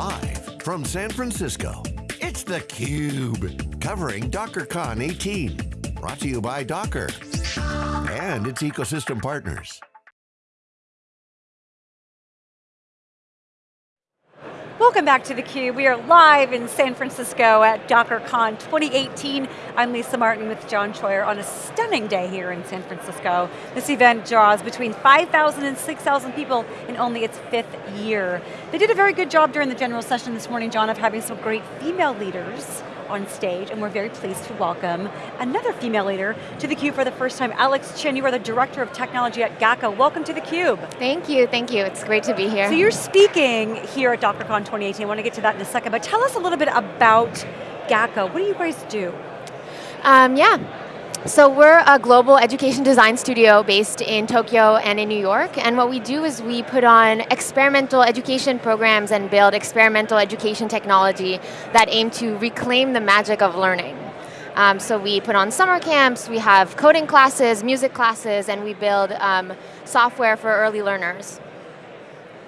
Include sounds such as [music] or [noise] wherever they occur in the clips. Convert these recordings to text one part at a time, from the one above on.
Live from San Francisco, it's theCUBE, covering DockerCon 18. Brought to you by Docker and its ecosystem partners. Welcome back to theCUBE. We are live in San Francisco at DockerCon 2018. I'm Lisa Martin with John Troyer on a stunning day here in San Francisco. This event draws between 5,000 and 6,000 people in only its fifth year. They did a very good job during the general session this morning, John, of having some great female leaders on stage, and we're very pleased to welcome another female leader to theCUBE for the first time. Alex Qin, you are the Director of Technology at GAKKO. Welcome to theCUBE. Thank you, thank you. It's great to be here. So you're speaking here at DockerCon 2018. I want to get to that in a second, but tell us a little bit about GAKKO. What do you guys do? Um, yeah, so we're a global education design studio based in Tokyo and in New York, and what we do is we put on experimental education programs and build experimental education technology that aim to reclaim the magic of learning. Um, so we put on summer camps, we have coding classes, music classes, and we build um, software for early learners.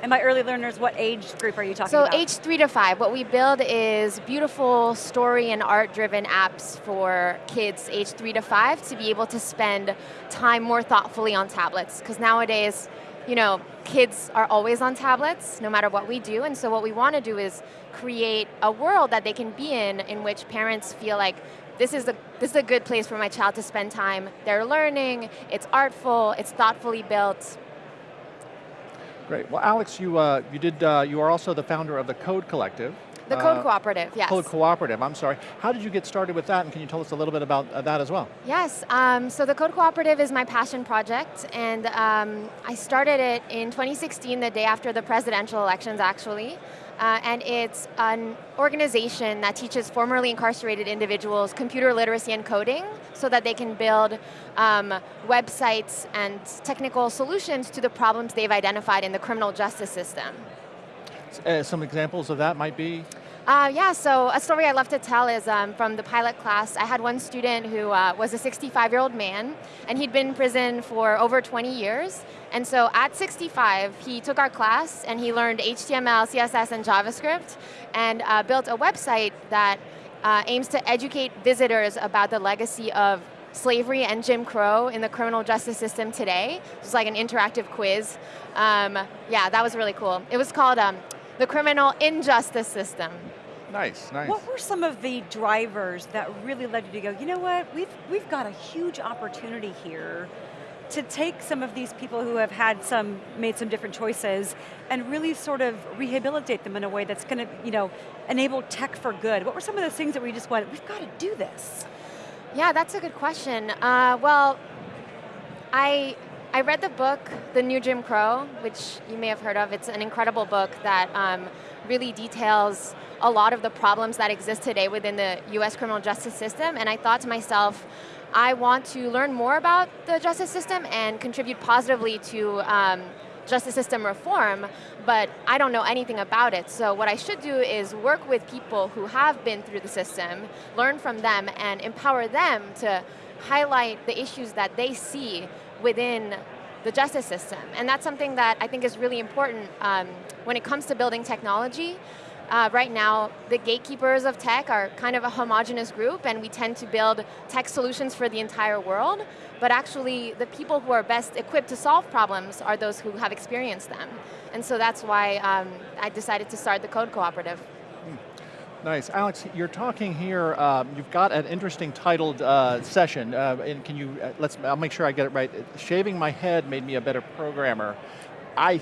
And by early learners, what age group are you talking so about? So age three to five. What we build is beautiful story and art-driven apps for kids age three to five to be able to spend time more thoughtfully on tablets. Because nowadays, you know, kids are always on tablets, no matter what we do, and so what we want to do is create a world that they can be in, in which parents feel like this is, a, this is a good place for my child to spend time. They're learning, it's artful, it's thoughtfully built, Great. Well, Alex, you uh, you did uh, you are also the founder of the Code Collective. The Code uh, Cooperative, yes. Code Cooperative, I'm sorry. How did you get started with that, and can you tell us a little bit about uh, that as well? Yes, um, so the Code Cooperative is my passion project, and um, I started it in 2016, the day after the presidential elections, actually. Uh, and it's an organization that teaches formerly incarcerated individuals computer literacy and coding so that they can build um, websites and technical solutions to the problems they've identified in the criminal justice system. Uh, some examples of that might be? Uh, yeah, so a story I love to tell is um, from the pilot class. I had one student who uh, was a 65-year-old man, and he'd been in prison for over 20 years. And so at 65, he took our class, and he learned HTML, CSS, and JavaScript, and uh, built a website that uh, aims to educate visitors about the legacy of slavery and Jim Crow in the criminal justice system today. It was like an interactive quiz. Um, yeah, that was really cool. It was called um, the criminal injustice system. Nice, nice. What were some of the drivers that really led you to go, you know what, we've, we've got a huge opportunity here to take some of these people who have had some, made some different choices and really sort of rehabilitate them in a way that's going to, you know, enable tech for good. What were some of those things that we just went, we've got to do this? Yeah, that's a good question. Uh, well, I I read the book, The New Jim Crow, which you may have heard of. It's an incredible book that um, really details a lot of the problems that exist today within the US criminal justice system, and I thought to myself, I want to learn more about the justice system and contribute positively to um, justice system reform, but I don't know anything about it. So what I should do is work with people who have been through the system, learn from them, and empower them to highlight the issues that they see within the justice system. And that's something that I think is really important um, when it comes to building technology. Uh, right now, the gatekeepers of tech are kind of a homogenous group and we tend to build tech solutions for the entire world, but actually the people who are best equipped to solve problems are those who have experienced them. And so that's why um, I decided to start the Code Cooperative. Nice, Alex, you're talking here, um, you've got an interesting titled uh, session, uh, and can you, uh, let's, I'll make sure I get it right. Shaving my head made me a better programmer. I,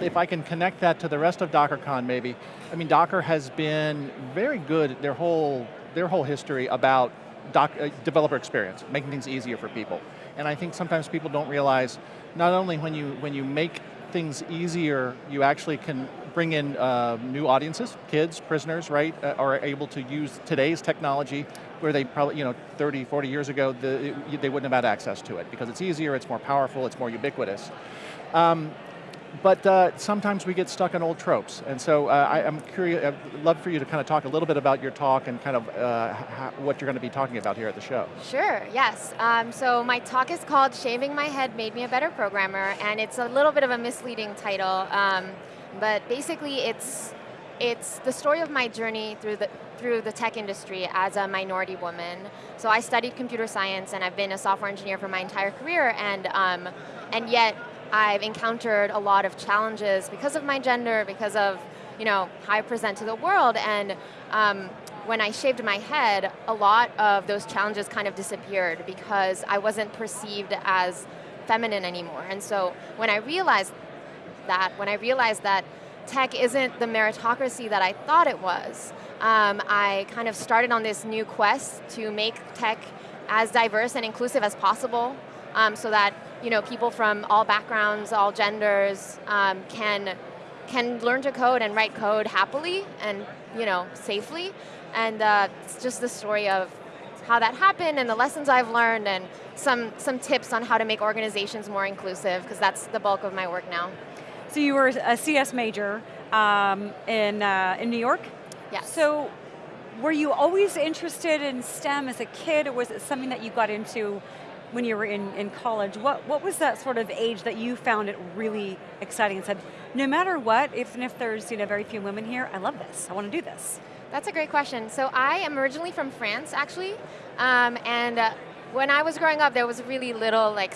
if I can connect that to the rest of DockerCon maybe, I mean Docker has been very good, their whole, their whole history about doc, uh, developer experience, making things easier for people. And I think sometimes people don't realize, not only when you, when you make things easier, you actually can bring in uh, new audiences, kids, prisoners, right, uh, are able to use today's technology where they probably, you know, 30, 40 years ago, the, they wouldn't have had access to it because it's easier, it's more powerful, it's more ubiquitous. Um, but uh, sometimes we get stuck on old tropes. And so uh, I, am curious, I'd love for you to kind of talk a little bit about your talk and kind of uh, what you're going to be talking about here at the show. Sure, yes. Um, so my talk is called Shaving My Head Made Me a Better Programmer, and it's a little bit of a misleading title. Um, but basically it's it's the story of my journey through the, through the tech industry as a minority woman. So I studied computer science and I've been a software engineer for my entire career and, um, and yet I've encountered a lot of challenges because of my gender, because of you know, how I present to the world and um, when I shaved my head, a lot of those challenges kind of disappeared because I wasn't perceived as feminine anymore. And so when I realized that, when I realized that tech isn't the meritocracy that I thought it was, um, I kind of started on this new quest to make tech as diverse and inclusive as possible um, so that you know, people from all backgrounds, all genders um, can, can learn to code and write code happily and you know, safely. And uh, it's just the story of how that happened and the lessons I've learned and some, some tips on how to make organizations more inclusive, because that's the bulk of my work now. So you were a CS major um, in, uh, in New York? Yes. So were you always interested in STEM as a kid, or was it something that you got into when you were in, in college? What, what was that sort of age that you found it really exciting and said, no matter what, even if there's you know, very few women here, I love this, I want to do this? That's a great question. So I am originally from France, actually, um, and uh, when I was growing up, there was really little like,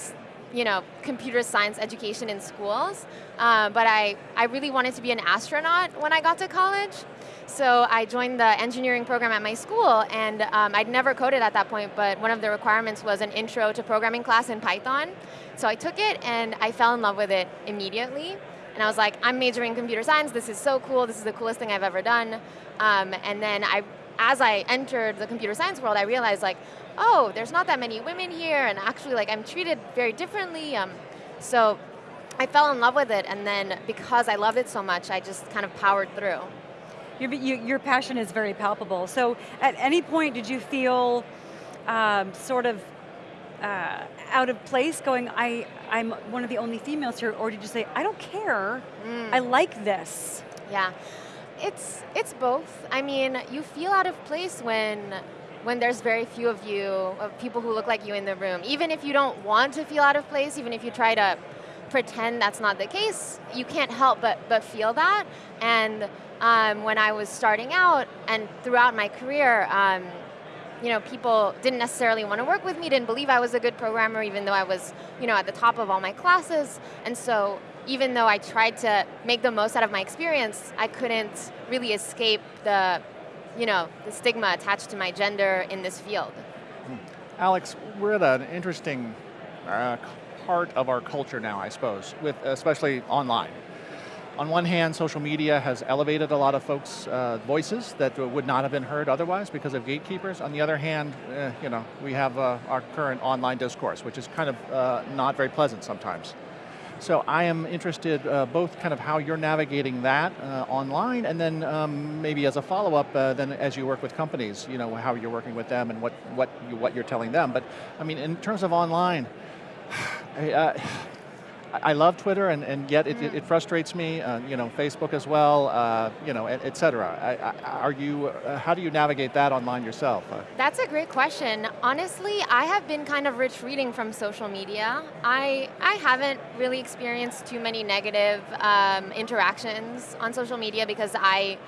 you know, computer science education in schools, uh, but I, I really wanted to be an astronaut when I got to college. So I joined the engineering program at my school, and um, I'd never coded at that point, but one of the requirements was an intro to programming class in Python. So I took it, and I fell in love with it immediately. And I was like, I'm majoring in computer science, this is so cool, this is the coolest thing I've ever done. Um, and then I, as I entered the computer science world, I realized like, oh, there's not that many women here, and actually like I'm treated very differently. Um, so I fell in love with it, and then because I loved it so much, I just kind of powered through. Your, your passion is very palpable. So at any point did you feel um, sort of uh, out of place going, I, I'm one of the only females here, or did you say, I don't care, mm. I like this? Yeah, it's, it's both. I mean, you feel out of place when when there's very few of you, of people who look like you in the room. Even if you don't want to feel out of place, even if you try to pretend that's not the case, you can't help but, but feel that. And um, when I was starting out and throughout my career, um, you know, people didn't necessarily want to work with me, didn't believe I was a good programmer, even though I was, you know, at the top of all my classes. And so, even though I tried to make the most out of my experience, I couldn't really escape the, you know, the stigma attached to my gender in this field. Hmm. Alex, we're at an interesting uh, part of our culture now, I suppose, with especially online on one hand, social media has elevated a lot of folks' uh, voices that would not have been heard otherwise because of gatekeepers. On the other hand, eh, you know, we have uh, our current online discourse, which is kind of uh, not very pleasant sometimes. So I am interested uh, both kind of how you're navigating that uh, online and then um, maybe as a follow-up, then as you work with companies, you know, how you're working with them and what, what, you, what you're telling them. But I mean, in terms of online, I love Twitter, and, and yet it, mm. it, frustrates me. Uh, you know, Facebook as well. Uh, you know, et, et cetera. I, I, are you? Uh, how do you navigate that online yourself? Uh, That's a great question. Honestly, I have been kind of retreating from social media. I I haven't really experienced too many negative um, interactions on social media because I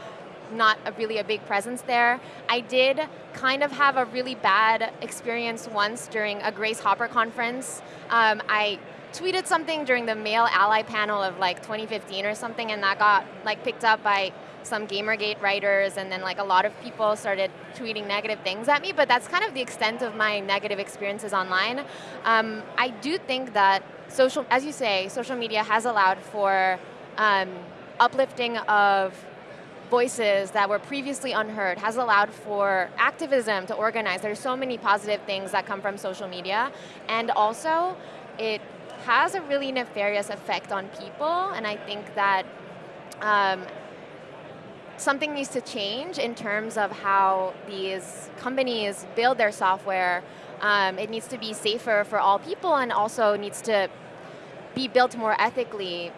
not a really a big presence there. I did kind of have a really bad experience once during a Grace Hopper conference. Um, I tweeted something during the male ally panel of like 2015 or something and that got like picked up by some Gamergate writers and then like a lot of people started tweeting negative things at me, but that's kind of the extent of my negative experiences online. Um, I do think that social, as you say, social media has allowed for um, uplifting of voices that were previously unheard, has allowed for activism to organize. There's so many positive things that come from social media, and also it has a really nefarious effect on people, and I think that um, something needs to change in terms of how these companies build their software. Um, it needs to be safer for all people and also needs to be built more ethically,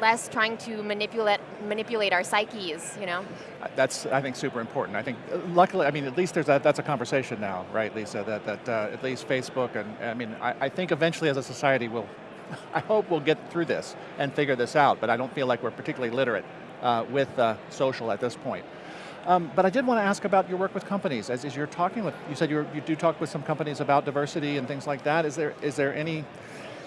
less trying to manipulate manipulate our psyches, you know? That's, I think, super important. I think, luckily, I mean, at least there's a, that's a conversation now, right, Lisa, that, that uh, at least Facebook, and I mean, I, I think eventually as a society we'll [laughs] I hope we'll get through this and figure this out, but I don't feel like we're particularly literate uh, with uh, social at this point. Um, but I did want to ask about your work with companies. As, as you're talking with, you said you you do talk with some companies about diversity and things like that. Is there is there any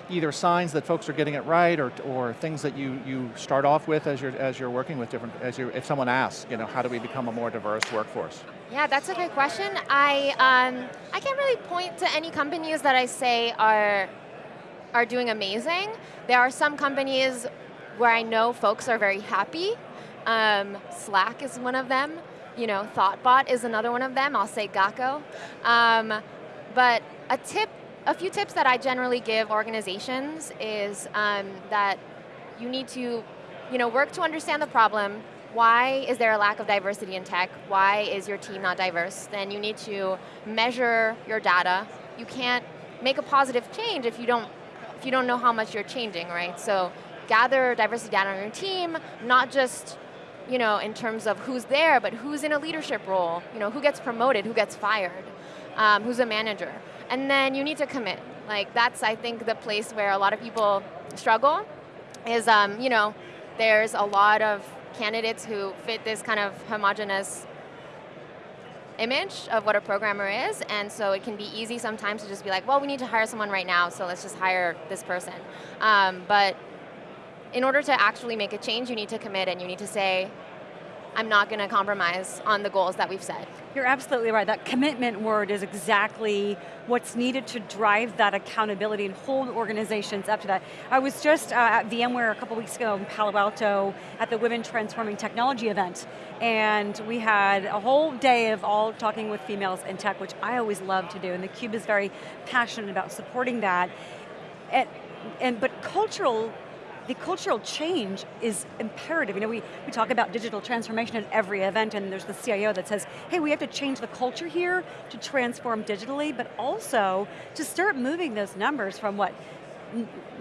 either signs that folks are getting it right or, or things that you, you start off with as you're, as you're working with different, as you if someone asks, you know, how do we become a more diverse workforce? Yeah, that's a great question. I, um, I can't really point to any companies that I say are, are doing amazing. There are some companies where I know folks are very happy. Um, Slack is one of them. You know, Thoughtbot is another one of them. I'll say GAKKO. Um, but a tip a few tips that I generally give organizations is um, that you need to you know, work to understand the problem. Why is there a lack of diversity in tech? Why is your team not diverse? Then you need to measure your data. You can't make a positive change if you don't, if you don't know how much you're changing, right? So gather diversity data on your team, not just you know, in terms of who's there, but who's in a leadership role, you know, who gets promoted, who gets fired, um, who's a manager and then you need to commit. Like that's, I think, the place where a lot of people struggle is, um, you know, there's a lot of candidates who fit this kind of homogenous image of what a programmer is, and so it can be easy sometimes to just be like, well, we need to hire someone right now, so let's just hire this person. Um, but in order to actually make a change, you need to commit and you need to say, I'm not going to compromise on the goals that we've set. You're absolutely right. That commitment word is exactly what's needed to drive that accountability and hold organizations up to that. I was just uh, at VMware a couple weeks ago in Palo Alto at the Women Transforming Technology event, and we had a whole day of all talking with females in tech, which I always love to do, and theCUBE is very passionate about supporting that. And, and, but cultural the cultural change is imperative. You know, we, we talk about digital transformation at every event and there's the CIO that says, hey, we have to change the culture here to transform digitally, but also to start moving those numbers from what,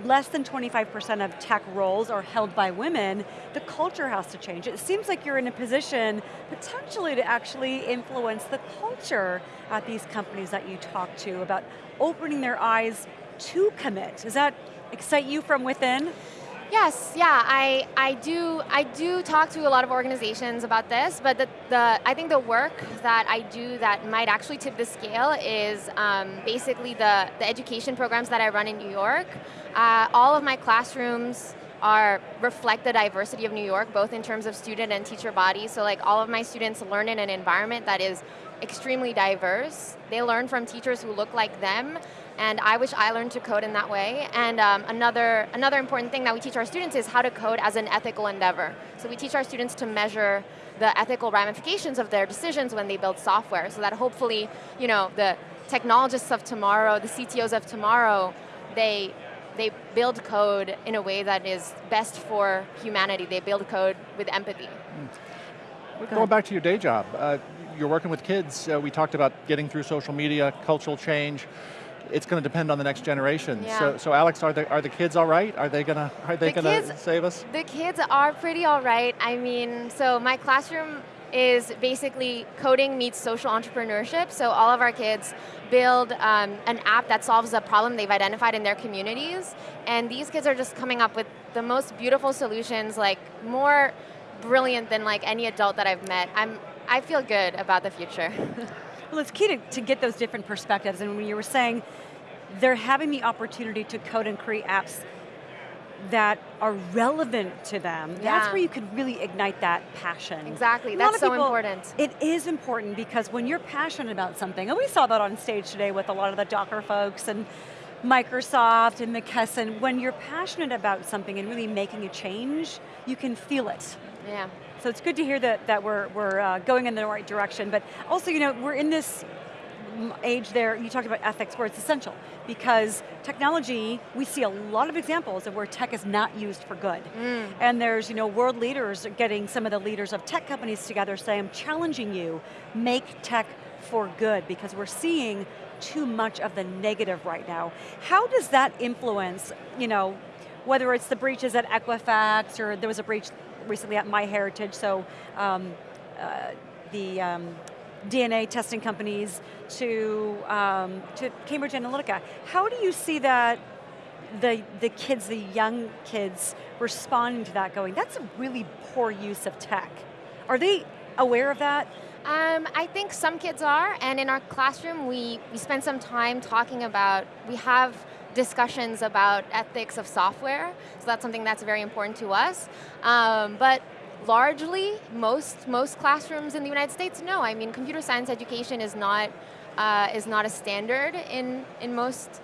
less than 25% of tech roles are held by women, the culture has to change. It seems like you're in a position potentially to actually influence the culture at these companies that you talk to about opening their eyes to commit. Does that excite you from within? Yes, yeah, I, I do I do talk to a lot of organizations about this, but the, the I think the work that I do that might actually tip the scale is um, basically the, the education programs that I run in New York. Uh, all of my classrooms are reflect the diversity of New York, both in terms of student and teacher bodies. So like all of my students learn in an environment that is extremely diverse. They learn from teachers who look like them, and I wish I learned to code in that way. And um, another, another important thing that we teach our students is how to code as an ethical endeavor. So we teach our students to measure the ethical ramifications of their decisions when they build software, so that hopefully, you know, the technologists of tomorrow, the CTOs of tomorrow, they, they build code in a way that is best for humanity. They build code with empathy. Mm. Going back to your day job, uh, you're working with kids. Uh, we talked about getting through social media, cultural change it's going to depend on the next generation. Yeah. So, so Alex, are the, are the kids all right? Are they going to, are they the going to save us? The kids are pretty all right. I mean, so my classroom is basically coding meets social entrepreneurship. So all of our kids build um, an app that solves a problem they've identified in their communities. And these kids are just coming up with the most beautiful solutions, like more brilliant than like any adult that I've met. I'm, I feel good about the future. [laughs] Well, it's key to, to get those different perspectives, and when you were saying they're having the opportunity to code and create apps that are relevant to them, yeah. that's where you could really ignite that passion. Exactly, that's so people, important. It is important because when you're passionate about something, and we saw that on stage today with a lot of the Docker folks and Microsoft and McKesson, when you're passionate about something and really making a change, you can feel it. Yeah. So it's good to hear that, that we're, we're uh, going in the right direction, but also, you know, we're in this age there, you talked about ethics where it's essential because technology, we see a lot of examples of where tech is not used for good. Mm. And there's you know, world leaders getting some of the leaders of tech companies together saying, I'm challenging you, make tech for good because we're seeing too much of the negative right now. How does that influence, you know, whether it's the breaches at Equifax or there was a breach recently at MyHeritage, so um, uh, the um, DNA testing companies to, um, to Cambridge Analytica. How do you see that the, the kids, the young kids, responding to that going, that's a really poor use of tech. Are they aware of that? Um, I think some kids are, and in our classroom we, we spend some time talking about, we have discussions about ethics of software, so that's something that's very important to us. Um, but largely, most, most classrooms in the United States, no. I mean, computer science education is not, uh, is not a standard in, in most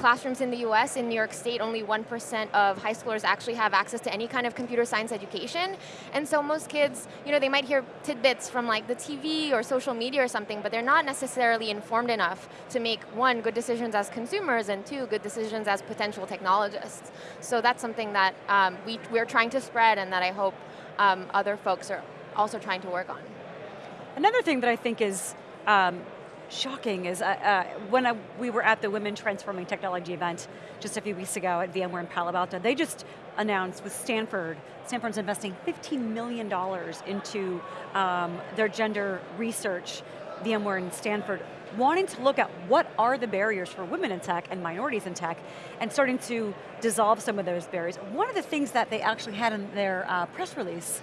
classrooms in the US, in New York State, only 1% of high schoolers actually have access to any kind of computer science education. And so most kids, you know, they might hear tidbits from like the TV or social media or something, but they're not necessarily informed enough to make, one, good decisions as consumers, and two, good decisions as potential technologists. So that's something that um, we, we're trying to spread and that I hope um, other folks are also trying to work on. Another thing that I think is um, shocking is uh, uh, when I, we were at the Women Transforming Technology event just a few weeks ago at VMware in Palo Alto, they just announced with Stanford, Stanford's investing $15 million into um, their gender research, VMware and Stanford, wanting to look at what are the barriers for women in tech and minorities in tech, and starting to dissolve some of those barriers. One of the things that they actually had in their uh, press release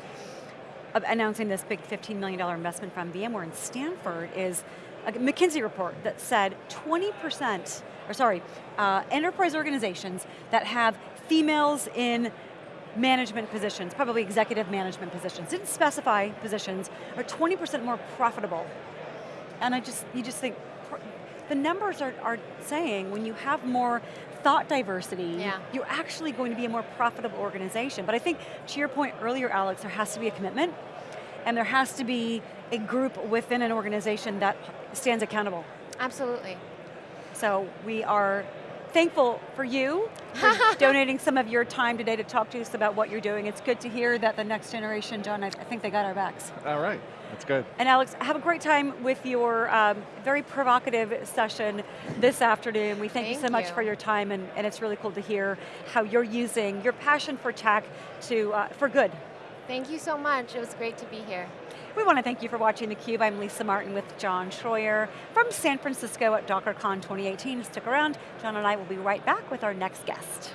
announcing this big $15 million investment from VMware and Stanford is a McKinsey report that said 20%, or sorry, uh, enterprise organizations that have females in management positions, probably executive management positions, didn't specify positions, are 20% more profitable. And I just, you just think, the numbers are, are saying when you have more thought diversity, yeah. you're actually going to be a more profitable organization. But I think, to your point earlier, Alex, there has to be a commitment, and there has to be a group within an organization that stands accountable. Absolutely. So we are thankful for you for [laughs] donating some of your time today to talk to us about what you're doing. It's good to hear that the next generation, John, I, I think they got our backs. All right, that's good. And Alex, have a great time with your um, very provocative session this afternoon. We thank, thank you so much you. for your time and, and it's really cool to hear how you're using your passion for tech to, uh, for good. Thank you so much, it was great to be here. We want to thank you for watching theCUBE. I'm Lisa Martin with John Troyer from San Francisco at DockerCon 2018. Stick around, John and I will be right back with our next guest.